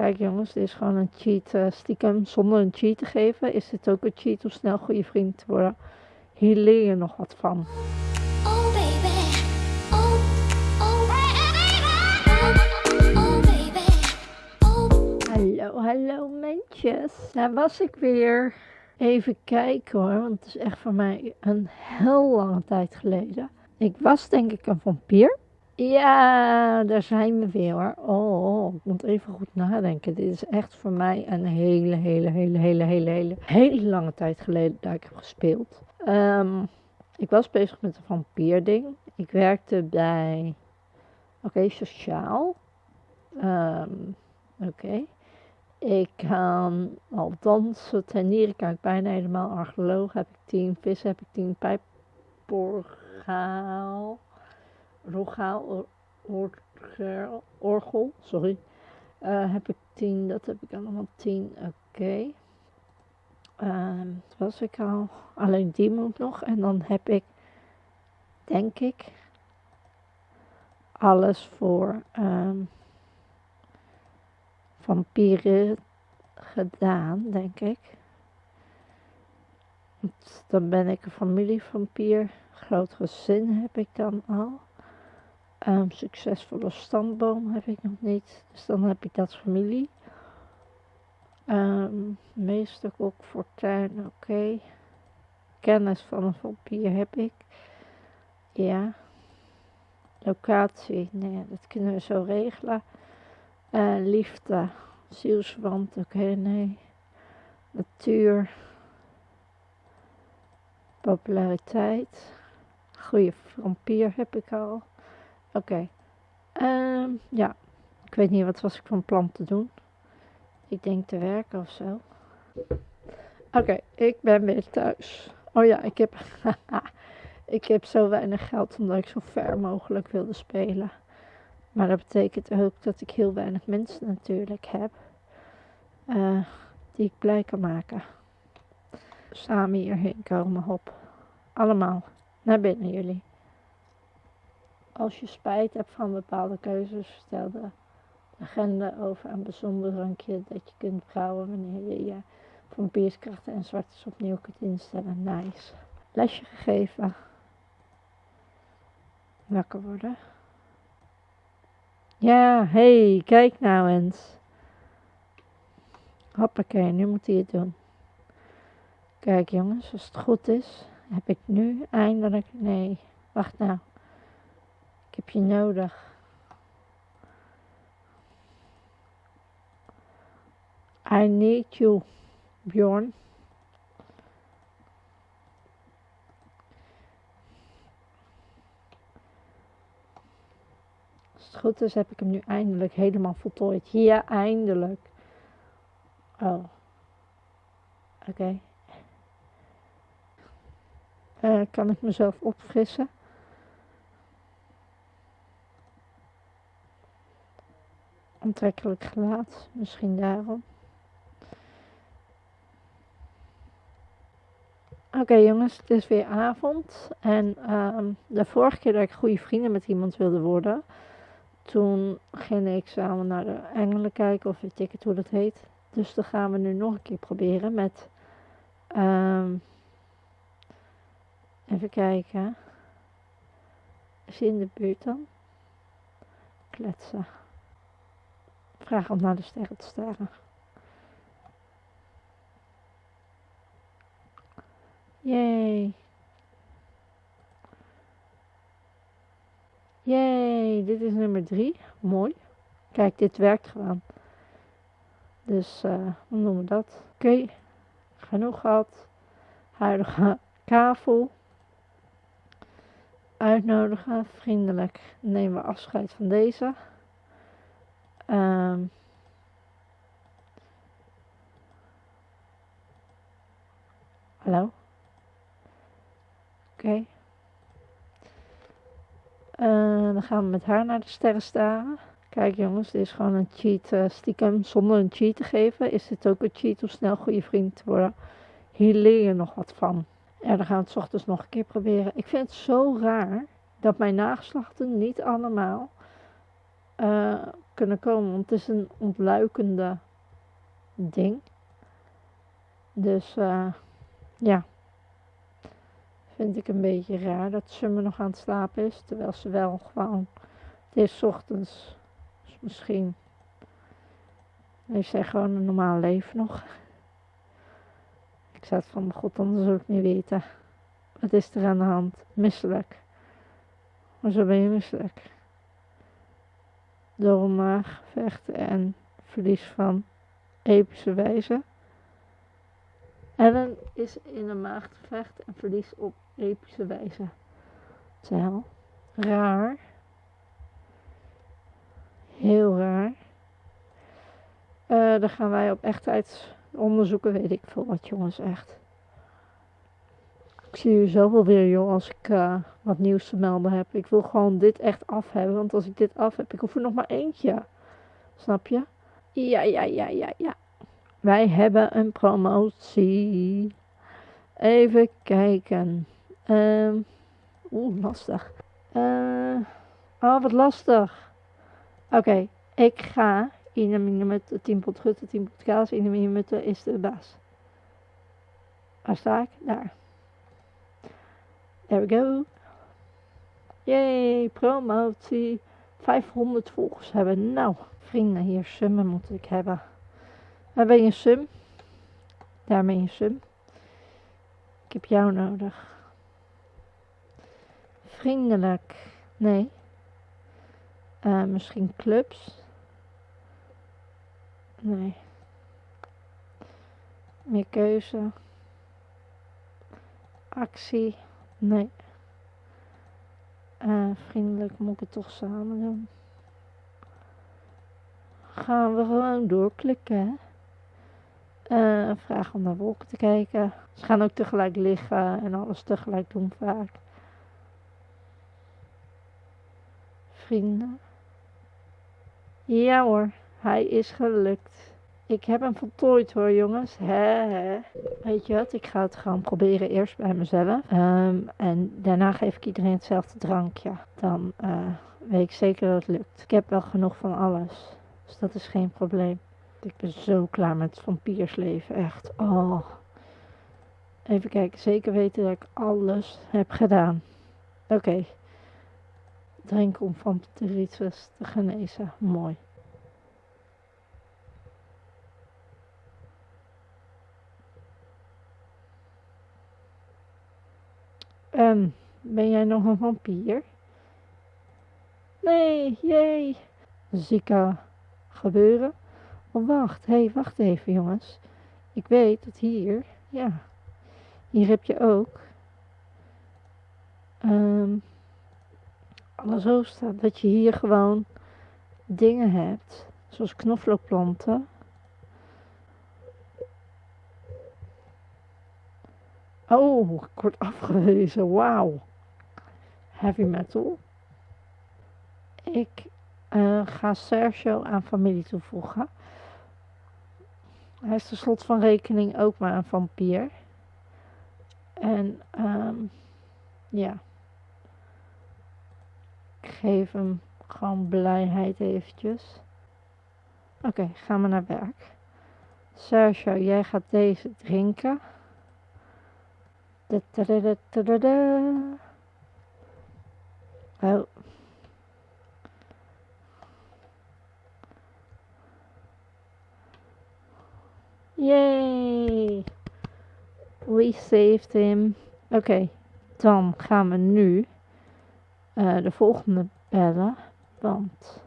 Kijk jongens, dit is gewoon een cheat. eh, stiekem zonder een cheat te geven, is dit ook een cheat om snel goede vriend te worden. Hier leer je nog wat van. Oh baby, oh, oh. Hallo, hallo mensjes. Daar was ik weer. Even kijken hoor, want het is echt voor mij een heel lange tijd geleden. Ik was denk ik een vampier. Ja, daar zijn we weer hoor. Oh, ik moet even goed nadenken. Dit is echt voor mij een hele, hele, hele, hele, hele, hele, hele lange tijd geleden dat ik heb gespeeld. Ehm, ik was bezig met een vampierding. Ik werkte bij, oké, sociaal. Ehm, oké. Ik kan al dansen, tuinieren kan ik bijna helemaal. Archeoloog heb ik tien, vis heb ik tien, pijporgaal, rogaal, or- orgel, sorry, Eh, heb ik tien, dat heb ik allemaal tien, oké. Ehm, dat was ik al, alleen die moet nog. En dan heb ik, denk ik, alles voor ehm, vampieren gedaan, denk ik. Dan ben ik een familievampier. Groot gezin heb ik dan al. Ehm, succesvolle stamboom heb ik nog niet. Dus dan heb ik dat familie. Ehm meester kok, fortuin, oké. Kennis van een vampier heb ik. Ja. Locatie, nee, dat kunnen we zo regelen. Eh, liefde, zielsverwant, oké, nee. Natuur, populariteit, goede vampier heb ik al. Oké, Ehm, ja, ik weet niet wat was ik van plan te doen. Ik denk te werken of zo. Oké, ik ben weer thuis. Oh ja, ik heb, ik heb zo weinig geld omdat ik zo ver mogelijk wilde spelen. Maar dat betekent ook dat ik heel weinig mensen natuurlijk heb. eh, die ik blij kan maken. Samen hierheen komen, hop. Allemaal. Naar binnen jullie. Als je spijt hebt van bepaalde keuzes, stel de agenda over een bijzonder drankje dat je kunt brouwen wanneer je je vampierskrachten en zwartes opnieuw kunt instellen. Nice. Lesje gegeven. Wakker worden. Ja, hey, kijk nou eens. Hoppakee, nu moet hij het doen. Kijk jongens, als het goed is, heb ik nu eindelijk... Nee, wacht nou. Nodig. I need you, Bjorn. Als het goed is, heb ik hem nu eindelijk helemaal voltooid. Ja, eindelijk. Oh. Oké. Eh, kan ik mezelf opfrissen? Aantrekkelijk gelaat, misschien daarom. Oké jongens, het is weer avond. En ehm, de vorige keer dat ik goede vrienden met iemand wilde worden, toen ging ik samen naar de engelen kijken, of weet ik het hoe dat heet. Dus dat gaan we nu nog een keer proberen met. ehm, even kijken. Is hij in de buurt dan? Kletsen. Vraag om naar de sterren te staren. Yay. Yay, dit is nummer drie. Mooi. Kijk, dit werkt gewoon. Dus, eh hoe noemen we dat? Oké, genoeg gehad. Huidige kavel. Uitnodigen, vriendelijk. Nemen we afscheid van deze. Ehm hallo? Oké. Eh, dan gaan we met haar naar de sterren staren. Kijk jongens, dit is gewoon een cheat. eh, stiekem zonder een cheat te geven, is dit ook een cheat om snel goede vriend te worden. Hier leer je nog wat van. Ja, dan gaan we het ochtends nog een keer proberen. Ik vind het zo raar dat mijn nageslachten niet allemaal eh, kunnen komen, want het is een ontluikende ding. Dus eh, ja, vind ik een beetje raar dat Summer nog aan het slapen is, terwijl ze wel gewoon, het is ochtends, dus misschien heeft zij gewoon een normaal leven nog. Ik zat van, god, anders zou ik niet weten. Wat is er aan de hand? Misselijk. Hoezo ben je misselijk? Door een maaggevecht en verlies van epische wijze. Ellen is in een maaggevecht en verlies op epische wijze. Tel. Raar. Heel raar. Eh dan gaan wij op echtheid onderzoeken, weet ik veel wat jongens, echt. Ik zie jullie zo wel weer joh, als ik eh, wat nieuws te melden heb. Ik wil gewoon dit echt af hebben, want als ik dit af heb, ik hoef er nog maar eentje. Snap je? Ja, ja, ja, ja, ja. Wij hebben een promotie. Even kijken. Ehm Oeh, lastig. Eh, oh, wat lastig. Oké, ik ga in een minuut 10 pot gutten, 10 pot kaas. In een minuut is de baas. Waar sta ik? Daar. There we go. Yay, promotie. 500 volgers hebben. Nou, vrienden, hier summen moet ik hebben. Waar ben je sum? Daar ben je sum. Ik heb jou nodig. Vriendelijk. Nee. Eh, misschien clubs. Nee. Meer keuze. Actie. Nee. Eh, vriendelijk moet ik het toch samen doen. Gaan we gewoon doorklikken? Eh, vraag om naar wolken te kijken. Ze gaan ook tegelijk liggen en alles tegelijk doen vaak. Vrienden. Ja hoor, hij is gelukt. Ik heb hem voltooid hoor jongens. Weet je wat, ik ga het gewoon proberen eerst bij mezelf. Ehm, en daarna geef ik iedereen hetzelfde drankje. Dan eh, weet ik zeker dat het lukt. Ik heb wel genoeg van alles. Dus dat is geen probleem. Ik ben zo klaar met vampiersleven, echt. Oh. Even kijken, zeker weten dat ik alles heb gedaan. Oké. Drinken om vampiritis te genezen. Mooi. En ben jij nog een vampier? Nee, jee. Zieke gebeuren. Oh, wacht. Hé, hey, wacht even, jongens. Ik weet dat hier, ja, hier heb je ook ehm alles zo staat dat je hier gewoon dingen hebt, zoals knoflookplanten. Oh, ik word afgewezen. Wauw. Heavy metal. Ik eh, ga Sergio aan familie toevoegen. Hij is ten slot van rekening ook maar een vampier. En ehm ja. Ik geef hem gewoon blijheid eventjes. Oké, gaan we naar werk. Sergio, jij gaat deze drinken. Oh. Yay! We saved him. Oké, dan gaan we nu eh, de volgende bellen. Want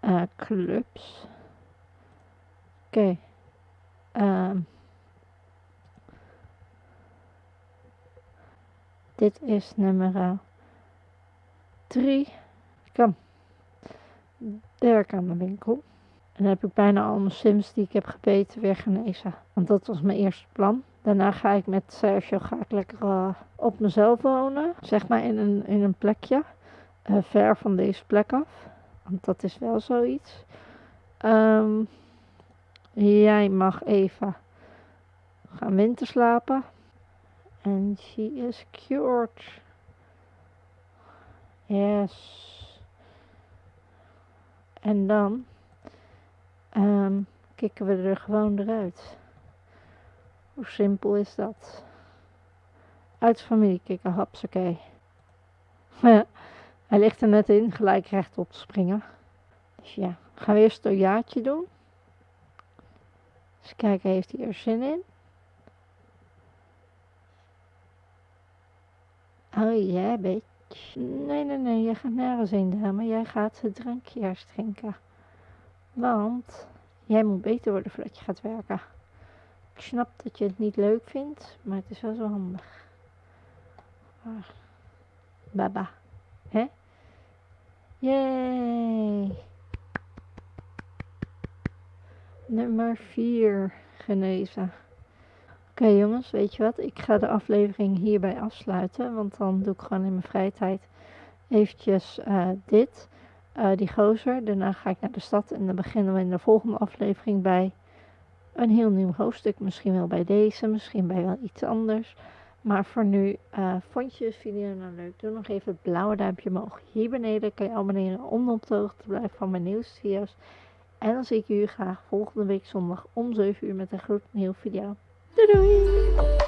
eh, clubs. Oké. Ehm. Dit is nummer 3. Kom. Werk aan de winkel. En dan heb ik bijna al mijn sims die ik heb gebeten weer genezen. Want dat was mijn eerste plan. Daarna ga ik met Sergio ga ik lekker eh, op mezelf wonen. Zeg maar in een, in een plekje. eh, ver van deze plek af. Want dat is wel zoiets. Ehm, jij mag even gaan winterslapen. And she is cured. Yes. En dan ehm, kicken we er gewoon eruit. Hoe simpel is dat? Uit familie kicken, hapsakee. Hij ligt er net in, gelijk rechtop springen. Dus ja, gaan we eerst een jaartje doen. Eens kijken, heeft hij er zin in? Oh ja, bitch. Nee, nee, nee, jij gaat nergens heen, dame. Jij gaat het drankje eerst drinken. Want jij moet beter worden voordat je gaat werken. Ik snap dat je het niet leuk vindt, maar het is wel zo handig. Ah. Baba. Hè? Yay! Nummer 4 genezen. Oké jongens, weet je wat? Ik ga de aflevering hierbij afsluiten. Want dan doe ik gewoon in mijn vrije tijd eventjes eh, dit. eh, die gozer. Daarna ga ik naar de stad. En dan beginnen we in de volgende aflevering bij een heel nieuw hoofdstuk. Misschien wel bij deze, misschien bij wel iets anders. Maar voor nu, eh, vond je de video nou leuk? Doe nog even het blauwe duimpje omhoog. Hier beneden kan je abonneren om op de hoogte te blijven van mijn nieuwste video's. En dan zie ik jullie graag volgende week zondag om 7 uur met een gloednieuwe video. Doei